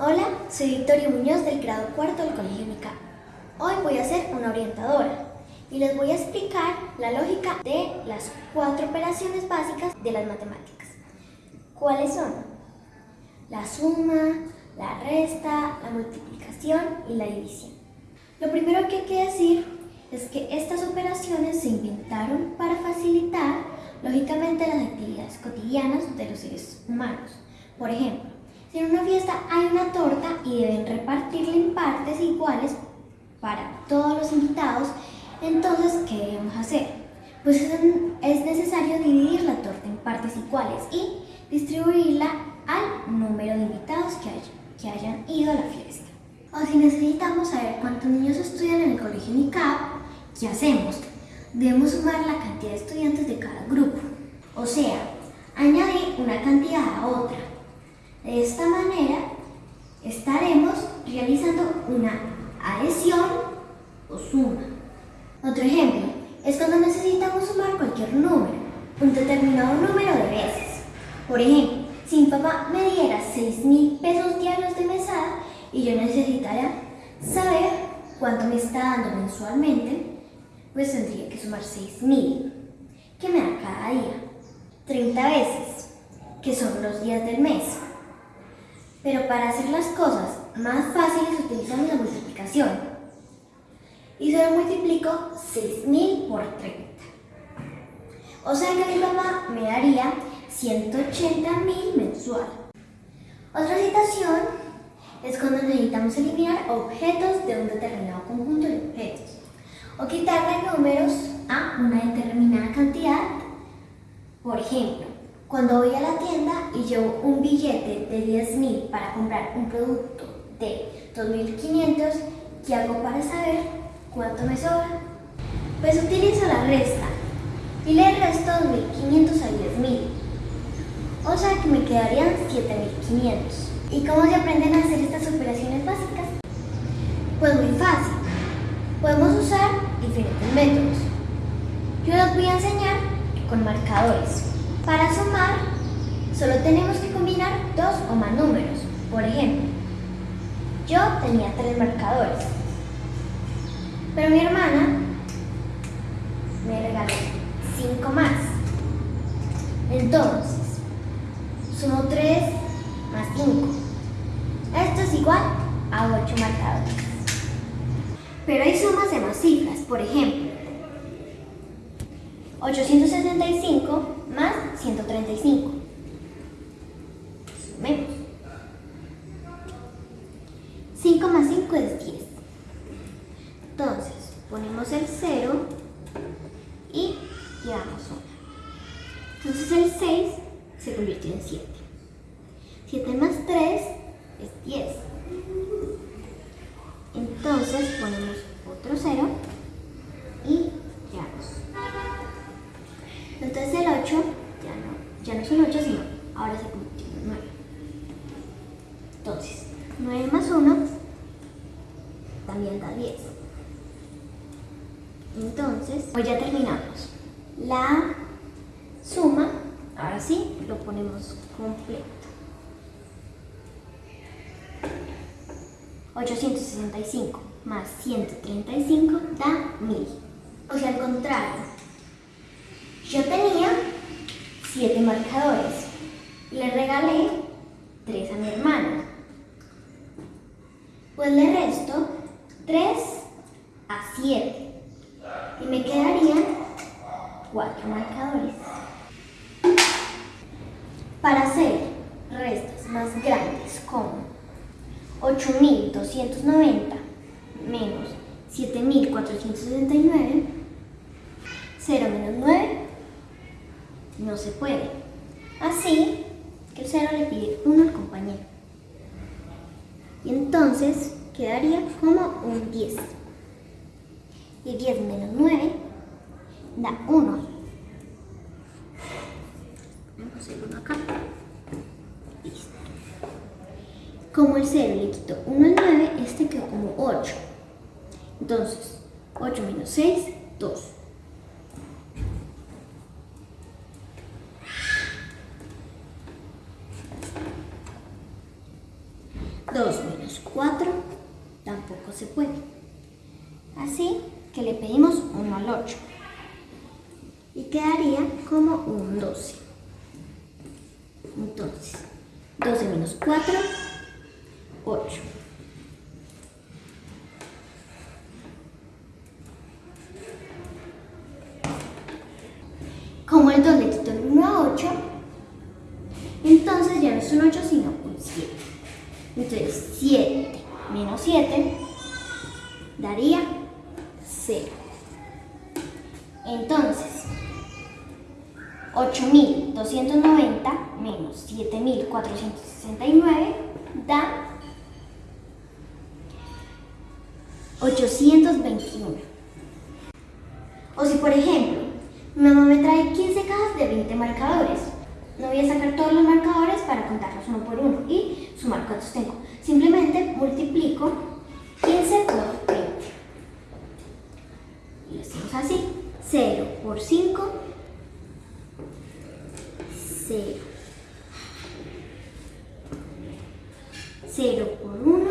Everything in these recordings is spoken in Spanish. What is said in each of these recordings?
Hola, soy Victoria Muñoz del grado cuarto del Colegio MICA. Hoy voy a ser una orientadora y les voy a explicar la lógica de las cuatro operaciones básicas de las matemáticas. ¿Cuáles son? La suma, la resta, la multiplicación y la división. Lo primero que hay que decir es que estas operaciones se inventaron para facilitar lógicamente las actividades cotidianas de los seres humanos. Por ejemplo, si en una fiesta hay una torta y deben repartirla en partes iguales para todos los invitados, entonces, ¿qué debemos hacer? Pues es necesario dividir la torta en partes iguales y distribuirla al número de invitados que, que hayan ido a la fiesta. O si necesitamos saber cuántos niños estudian en el colegio NICAP, ¿qué hacemos? Debemos sumar la cantidad de estudiantes de cada grupo. O sea, añadir una cantidad a otra. De esta manera estaremos realizando una adhesión o suma. Otro ejemplo es cuando necesitamos sumar cualquier número, un determinado número de veces. Por ejemplo, si mi papá me diera 6 mil pesos diarios de mesada y yo necesitara saber cuánto me está dando mensualmente, pues tendría que sumar 6 mil, que me da cada día, 30 veces, que son los días del mes. Pero para hacer las cosas más fáciles utilizamos la multiplicación. Y solo multiplico 6.000 por 30. O sea que mi papá me daría 180.000 mensual. Otra situación es cuando necesitamos eliminar objetos de un determinado conjunto de objetos o quitarle números a una determinada cantidad. Por ejemplo, cuando voy a la tienda y llevo un billete de 10.000 para comprar un producto de 2.500, ¿qué hago para saber cuánto me sobra? Pues utilizo la resta y le resto 2.500 a 10.000. O sea que me quedarían 7.500. ¿Y cómo se aprenden a hacer estas operaciones básicas? Pues muy fácil. Podemos usar diferentes métodos. Yo los voy a enseñar con marcadores. Para sumar, solo tenemos que combinar dos o más números. Por ejemplo, yo tenía tres marcadores, pero mi hermana me regaló cinco más. Entonces, sumo 3 más 5. Esto es igual a 8 marcadores. Pero hay sumas de más cifras, por ejemplo, 865 más 135. Sumemos. 5 más 5 es 10. Entonces, ponemos el 0 y llevamos 1. Entonces el 6 se convirtió en 7. 7 más 3 es 10. Entonces ponemos otro 0 Entonces el 8 ya no, ya no es un 8, sino ahora se convirtió en 9. Entonces, 9 más 1 también da 10. Entonces, pues ya terminamos. La suma, ahora sí, lo ponemos completo. 865 más 135 da 1000. O sea, al contrario, yo tenía 7 marcadores. Le regalé 3 a mi hermana. Pues le resto 3 a 7. Y me quedarían 4 marcadores. Para hacer restas más grandes como 8.290 menos 7.469, 0 menos 9, no se puede. Así que el 0 le pide 1 al compañero. Y entonces quedaría como un 10. Y 10 menos 9 da 1. Vamos ir uno acá. Listo. Como el 0 le quito 1 al 9, este quedó como 8. Entonces, 8 menos 6, 2. 2 menos 4 tampoco se puede. Así que le pedimos 1 al 8. Y quedaría como un 12. Entonces, 12 menos 4, 8. Como el 2 le quitó el 1 a 8, entonces ya no es un 8 sino un 7. Entonces 7 menos 7 daría 0. Entonces 8290 menos 7469 da 821. O si por ejemplo mi mamá me trae 15 cajas de 20 marcadores. No voy a sacar todos los marcadores para contarlos uno por uno y sumar cuántos tengo. Simplemente multiplico 15 por 20. Y lo hacemos así. 0 por 5, 0. 0 por 1,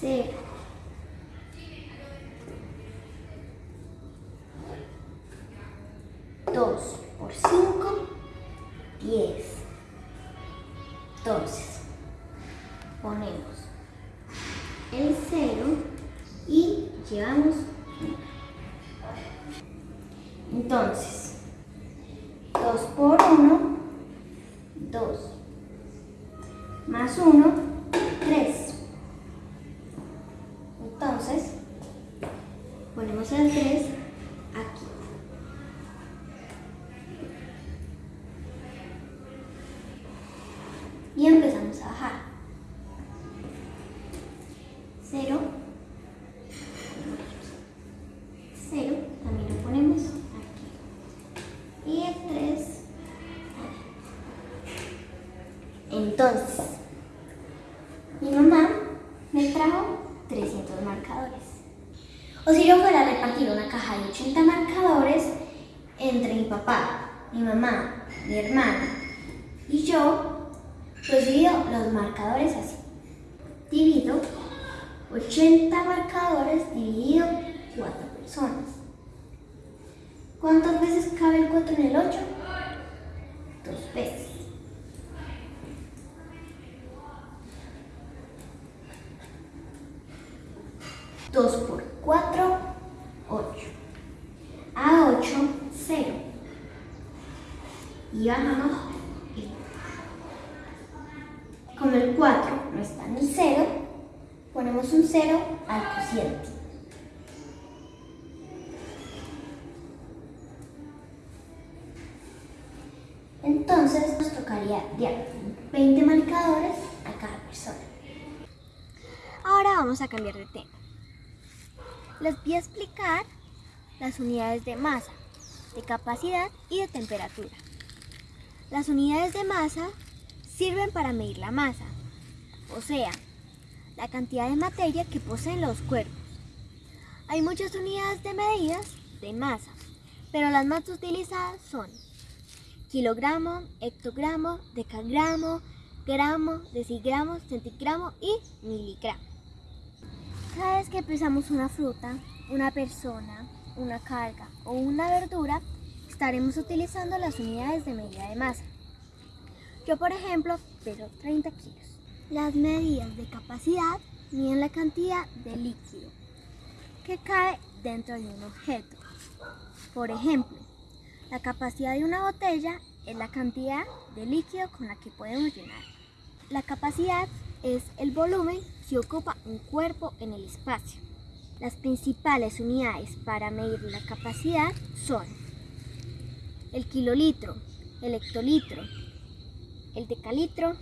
0. 2 por 5, 10. Papá, mi mamá, mi hermana y yo, pues divido los marcadores así. Divido 80 marcadores dividido 4 personas. ¿Cuántas veces cabe el 4 en el 8? Dos veces. Dos por 4, 8. A 8, 0. Y bajamos como el 4 no está en el 0, ponemos un 0 Entonces nos tocaría dar 20 marcadores a cada persona. Ahora vamos a cambiar de tema. Les voy a explicar las unidades de masa, de capacidad y de temperatura. Las unidades de masa sirven para medir la masa, o sea, la cantidad de materia que poseen los cuerpos. Hay muchas unidades de medidas de masa, pero las más utilizadas son kilogramo, hectogramo, decagramo, gramo, decigramo, centigramo y miligramo. Cada vez que pesamos una fruta, una persona, una carga o una verdura, estaremos utilizando las unidades de medida de masa. Yo, por ejemplo, peso 30 kilos. Las medidas de capacidad miden la cantidad de líquido que cae dentro de un objeto. Por ejemplo, la capacidad de una botella es la cantidad de líquido con la que podemos llenar. La capacidad es el volumen que ocupa un cuerpo en el espacio. Las principales unidades para medir la capacidad son el kilolitro, el hectolitro, el decalitro,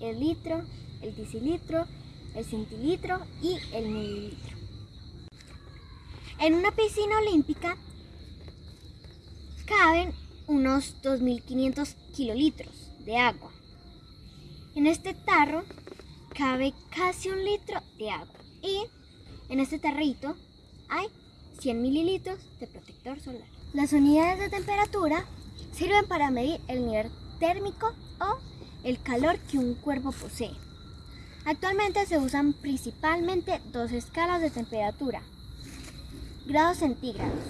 el litro, el decilitro, el centilitro y el mililitro. En una piscina olímpica caben unos 2.500 kilolitros de agua. En este tarro cabe casi un litro de agua y en este tarrito hay 100 mililitros de protector solar. Las unidades de temperatura sirven para medir el nivel térmico o el calor que un cuerpo posee. Actualmente se usan principalmente dos escalas de temperatura. Grados centígrados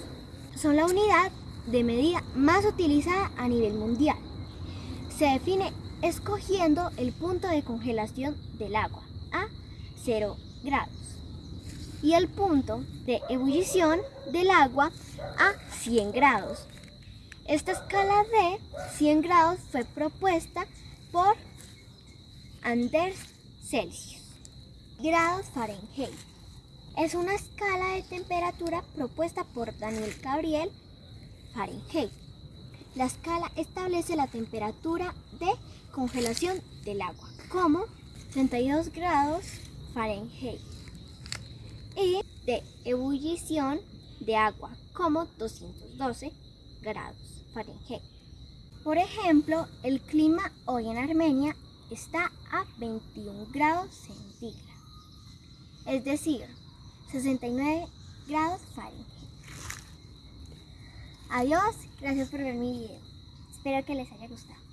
son la unidad de medida más utilizada a nivel mundial. Se define escogiendo el punto de congelación del agua a 0 grados y el punto de ebullición del agua a 100 grados. Esta escala de 100 grados fue propuesta por Anders Celsius. Grados Fahrenheit. Es una escala de temperatura propuesta por Daniel Gabriel Fahrenheit. La escala establece la temperatura de congelación del agua como 32 grados Fahrenheit y de ebullición de agua como 212 grados Fahrenheit. Por ejemplo, el clima hoy en Armenia está a 21 grados centígrados, es decir, 69 grados Fahrenheit. Adiós, gracias por ver mi video. Espero que les haya gustado.